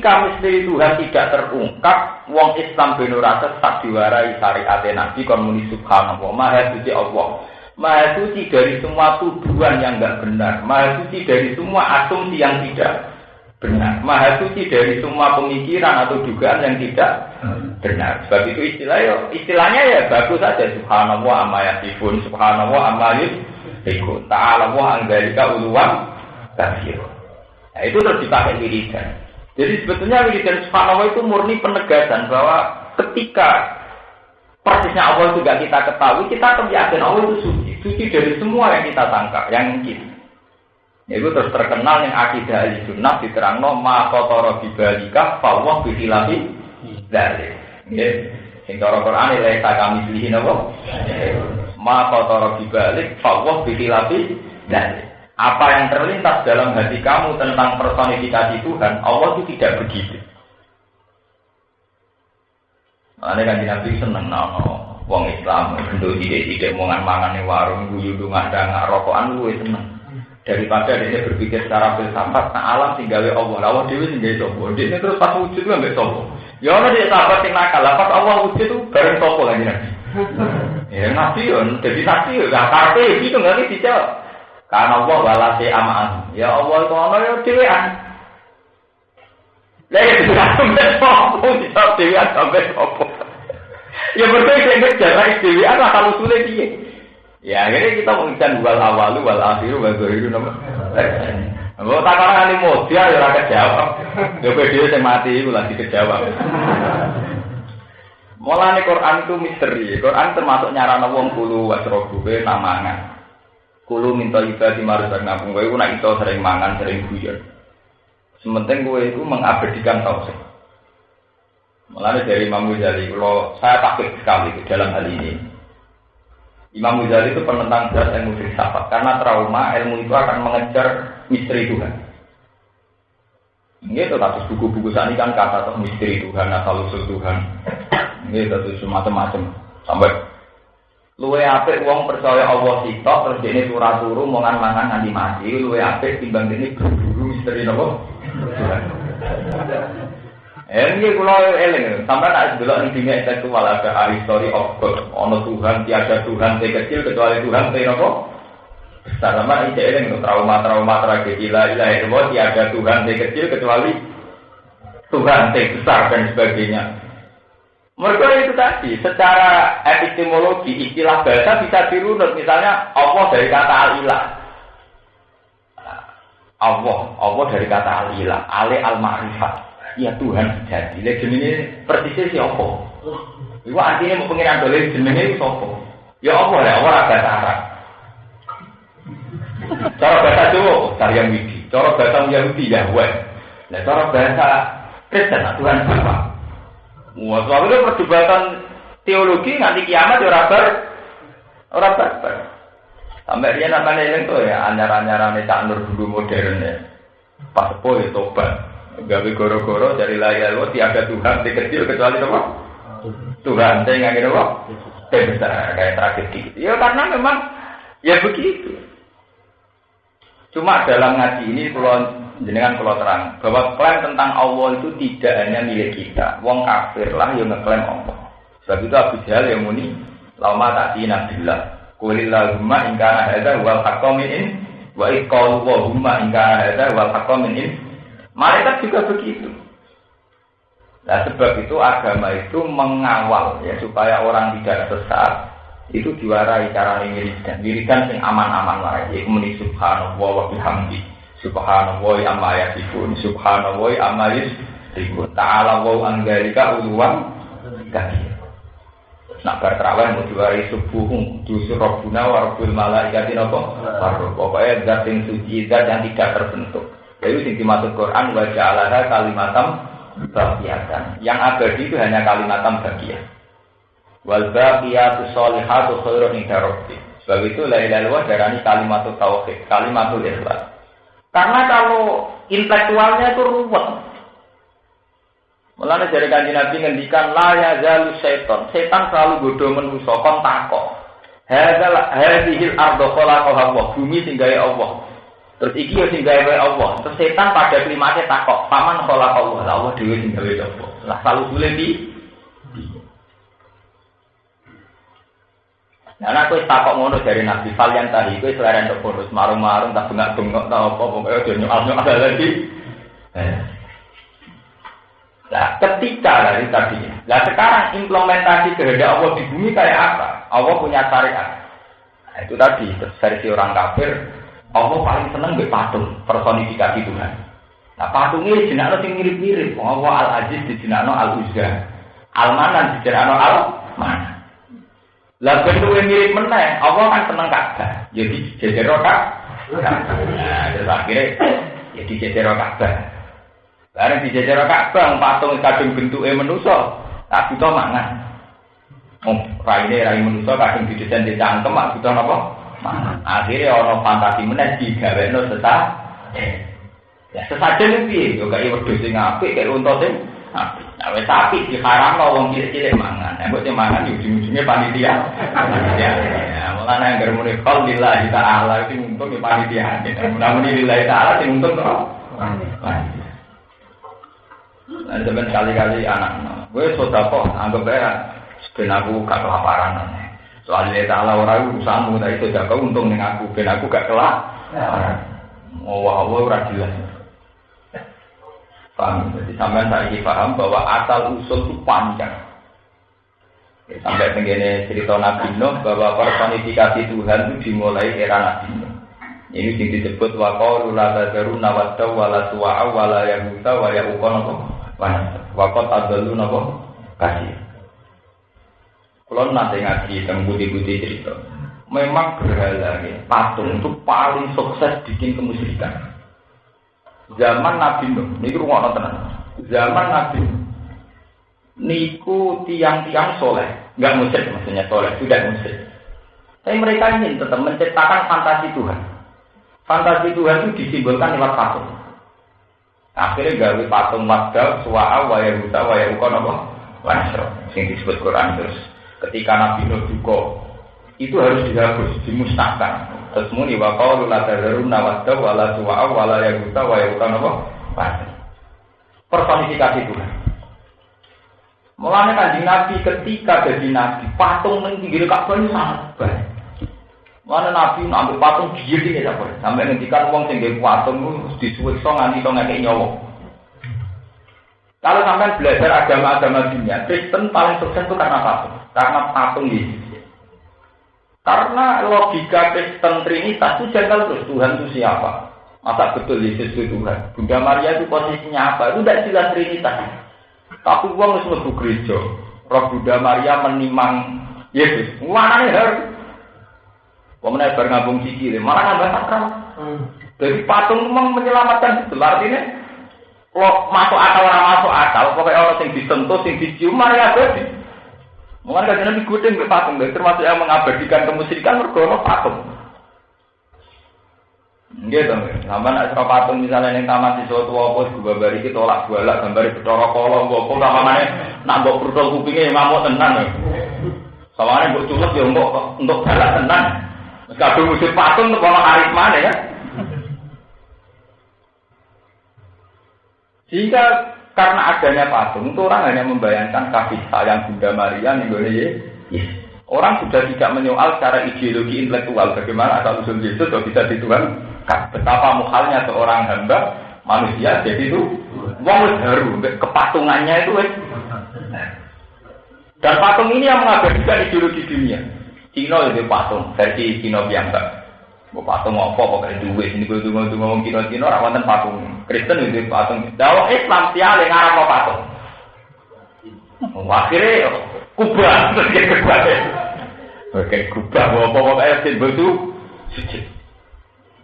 ketika misteri Tuhan tidak terungkap, wong Islam ben ora sesat diwarai syariat Nabi kon muni subhanallah, maha suci Allah. Maha suci dari semua tuduhan yang enggak benar, maha suci dari semua asumsi yang tidak benar, maha suci dari semua pemikiran atau dugaan yang tidak benar. Sebab itu istilah ya, istilahnya ya bagus saja subhanallah amma yasifun, subhanallah amma yusifun. Ta'ala wa anggalika uluwan. Nah, itu terus dipakai wiridan. Jadi sebetulnya wiridan subhanallah itu murni penegasan bahwa ketika persisnya Allah juga kita ketahui, kita akan yakin Allah itu suci. Suci dari semua yang kita tangkap, yang mungkin. Itu terus terkenal yang akidah ahli sunnah diterangno ma kotoro bibalika fawwah bihilafi dari. Ya. Sing cara Quran laisa kami pilih napa? Ma kotoro bibalik fawwah bihilafi dari. Apa yang terlintas dalam hati kamu tentang personifikasi Tuhan, Allah itu tidak begitu. Makanya kan Nabi seneng no, wong Islam itu tidak mangan mangan warung, guyu dungan dan rokokan gue seneng. Daripada dia berpikir secara filsafat, nah alam tinggal Allah, lawan dewi tinggal sopo. Dia terus pas wujud itu nggak sopo. Ya Allah dia sahabat yang nakal, pas Allah wujud itu bareng sopo lagi nabi. Ya nabi ya, jadi nabi ya, gak karpe itu nggak nih dijawab. Karena Allah walase amaan. Ya Allah itu ana ya dhewean. Lah ya sampe opo bisa dhewean sampe opo. Ya berarti sing ngejar dhewean lah kalau sulit piye. Ya akhirnya kita mengikan wal awalu wal akhiru wal zahiru nama. Kalau tak orang kali modal ya ora kejawab. Ya dia sing mati iku lagi kejawab. Mulane Quran itu misteri. Quran termasuk nyarana wong kulo wasrobu namangan. Kulo minta ibadah marus nabung kowe nak itu sering mangan, sering guyon. Sementing kowe itu mengabadikan tauhid. Mulanya dari Imam Ghazali, kalau saya takut sekali dalam hal ini. Imam Ghazali itu penentang berat ilmu filsafat karena trauma ilmu itu akan mengejar misteri Tuhan. Ini itu kasus buku-buku ini kan kata atau misteri Tuhan, asal usul Tuhan. Ini itu macam-macam sampai Luwe apik wong percaya Allah sitok terus dene surah turu mongan mangan nganti mati. Luwe apik timbang dene berburu misteri napa? Eh iki kula eling, sampeyan tak delok ning dunia intelektual ada hari story of God. Ono Tuhan, tiada Tuhan yang kecil kecuali Tuhan yang napa? Besar sama iki eling trauma-trauma tragedi la ilaha illallah tiada Tuhan yang kecil kecuali Tuhan yang besar dan sebagainya. Mereka itu tadi, secara epistemologi istilah bahasa bisa dirunut. Misalnya Allah dari kata al-ilah. Allah, Allah dari kata al-ilah, ale al-ma'rifat. Ya Tuhan sejati. Lihat jenenge persisnya siapa? Itu artinya mau pengiran boleh jenenge itu siapa? Ya Allah, ya Allah bahasa Arab. Cara bahasa Jawa, Karyam Widi. Cara bahasa Yahudi, Yahweh. Nah, cara bahasa Kristen, Tuhan Bapak. Wah, soal itu perdebatan teologi nanti kiamat ya bar orang bar. Sampai dia namanya ini tuh ya anyar-anyar ane tak nur dulu modern ya. Pas sepo ya tobat. Gawe goro-goro dari layar lo tiada Tuhan di kecil kecuali apa? Tuhan saya nggak kira apa? besar kayak tragedi. Ya karena memang ya begitu. Cuma dalam ngaji ini kalau jenengan kalau terang bahwa klaim tentang Allah itu tidak hanya milik kita. Wong kafir lah yang ngeklaim Allah. Sebab itu Abu Jahal yang muni lama tak nabilah. Kulillahumma ingkana hadza wal haqqamin wa iqalu wa humma ingkana hadza wal haqqamin Malaikat juga begitu. Nah sebab itu agama itu mengawal ya supaya orang tidak sesat itu diwarai cara wiridan. Wiridan sing aman-aman ya muni subhanallah wa bihamdi. Subhanallah amma yasifun, subhanallah amma yasifun. Ta'ala wa anggalika uluwan. Nak berterawih mau diwari subuh, dusur robbuna warbul malaikati nopo. Pokoknya zat suci, zat yang tidak terbentuk. Jadi sing dimaksud Quran wa ja'alaha kalimatam bagiatan. Yang abadi itu hanya kalimatam bagian. Wal baqiyatu sholihatu khairun. Sebab itu la ilaha illallah darani kalimatul tauhid, kalimatul ikhlas. Karena kalau intelektualnya itu ruwet. Mulanya dari kanji Nabi ngendikan la ya zalu setan. Setan selalu bodoh menuso kon tako. Hadal hadhil ardo Allah. Bumi tinggal Allah. Terus iki yo sing gawe Allah. Terus setan pada klimaknya takok, paman kholaq Allah. Lah Allah dhewe sing gawe apa? Lah selalu sule di Nah, aku takok ngono dari Nabi Falyan tadi, aku selera untuk bonus marung-marung, tak bengak-bengok, tak apa, pokoknya udah nyual-nyual lagi. Eh. Nah, ketika dari tadi, nah sekarang implementasi kehendak Allah di bumi kayak apa? Allah punya syariat. Nah, itu tadi versi orang kafir, Allah paling seneng be patung personifikasi Tuhan. Nah, patung ini jenakno sing mirip-mirip. Allah Al Aziz di jenakno Al Uzza, Al Manan di jenakno Al Manan. Lah bentuke mirip meneh, Allah kan seneng Ka'bah. Jadi jejer Ka'bah. Nah, terus akhirnya jadi jejer Ka'bah. Bareng di jejer Ka'bah patung kadung bentuke manusa, tak butuh mangan. Oh, raine rai manusa kadung didesain di cangkem, mak butuh napa? Mangan. Akhirnya ana fantasi meneh digawekno sesat. Ya sesajen piye? Yo kaya wedhus sing apik, kaya unta. Nah, wis sapi diharamno wong cilik-cilik mangan. Nek mbok mangan yo ujung-ujunge panitia. Ya, mulane anggere muni qol lillahi ta'ala iki untung ya panitia. Namun lillahi ta'ala sing untung kok. Nah, sampeyan kali-kali anak. Gue sedekah anggap ae ben aku gak kelaparan. Soalnya ta'ala ora urusanmu, tapi sedekah untung ning aku ben aku gak kelaparan. Oh, wah, ora jelas. Paham? Jadi sampai saya paham bahwa asal usul itu panjang. Ya, sampai begini cerita Nabi Nuh bahwa personifikasi Tuhan itu dimulai era Nabi Nuh. Ini yang disebut waqalu la tadaru nawadda wala suwa'a wala yahuta wa yauqa napa waqat adallu napa kasih. Kalau nanti ngaji tentang budi-budi cerita, memang berhala patung itu paling sukses bikin kemusyrikan. Zaman Nabi Nuh, niku rumah tenan. Zaman Nabi Nuh, niku tiang-tiang soleh, nggak musyrik maksudnya soleh, tidak musyrik. Tapi mereka ingin tetap menciptakan fantasi Tuhan. Fantasi Tuhan itu disimbolkan lewat patung. Akhirnya gawe patung Madal, Suwa'a, Waya Huta, Waya Uko, apa? Wanasro, yang disebut Quran terus. Ketika Nabi Nuh juga, itu harus dihapus, dimusnahkan. Terus muni wa qalu la tadharunna wadda wala suwa'a wala yaguta wa yaguta napa? Personifikasi Tuhan. Mulanya kanjeng Nabi ketika jadi Nabi, patung ning pinggir Ka'bah itu sangat baik. Mana Nabi ambil patung dia ini boleh. Sampai ngendikan uang tinggi patung itu disuwekso nganti to ngekek nyawa. Kalau sampai belajar agama-agama dunia, Kristen paling sukses itu karena patung. Karena patung Yesus. Karena logika Kristen Trinitas itu janggal terus Tuhan itu siapa? Masa betul Yesus itu Tuhan? Bunda Maria itu posisinya apa? Itu tidak jelas Trinitas. Tapi uang harus lebih gereja. Roh Bunda Maria menimang Yesus. Mana nih harus? Pemenang bergabung sikil, malah nambah sakral. Hmm. Jadi patung memang menyelamatkan itu. Artinya, lo masuk akal orang masuk akal, pokoknya orang yang disentuh, yang dicium, Maria jadi. Mungkin kan Nabi gudeng ke patung, termasuk yang mengabadikan kemusyrikan mergono patung. Gitu, sama nak suka patung misalnya yang taman di suatu apa, gue bari kita tolak balak, gambar betoro kolong, gue pun sama mana, nak gue perutol kupingnya yang mau tenang. Sama mana gue culuk ya untuk untuk balak tenang. Kadung musik patung untuk orang karisma ya. Jika karena adanya patung itu orang hanya membayangkan kasih sayang Bunda Maria nih yes. Orang sudah tidak menyoal secara ideologi intelektual bagaimana asal usul Yesus kok bisa dituan. Betapa muhalnya seorang hamba manusia jadi itu wong baru kepatungannya itu Dan patung ini yang mengabadikan ideologi dunia. Cina itu patung versi Cina biasa. Mau patung apa pokoknya duit ini gue tunggu tunggu ngomong kino kino rawan patung Kristen itu patung. Dalam Islam yang ngarap patung. Akhirnya kubah terjadi kubah. Oke kubah mau apa simbol itu sujud.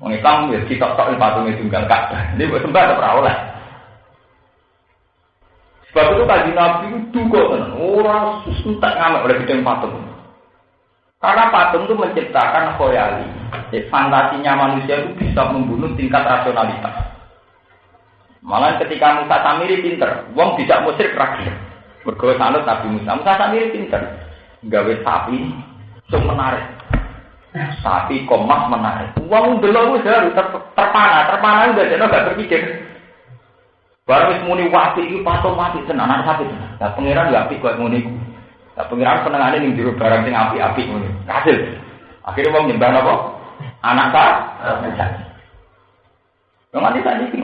Orang Islam ya kita tak patung itu enggak kata. Ini buat sembah atau perawat. Sebab itu kaji Nabi itu kok orang susah ngamak oleh bidang patung. Karena patung itu menciptakan khoyali. Fantasinya manusia itu bisa membunuh tingkat rasionalitas. Malah ketika Musa Samiri pinter, wong tidak musrik rakyat. Bergawe sanut Nabi Musa. Musa Samiri pinter. Gawe sapi, itu menarik. Sapi komas menarik. Uang dulu harus ter terpana, terpana udah jadi nggak berpikir. Baru wis muni wapi itu patung mati tenan anak sapi tenan. Nah pangeran gak apik kok muni. Nah pangeran senengane ning jero barang sing api-api ngono. Kasil. Akhirnya wong nyembah napa? Anak ta? Yang nanti tadi sih.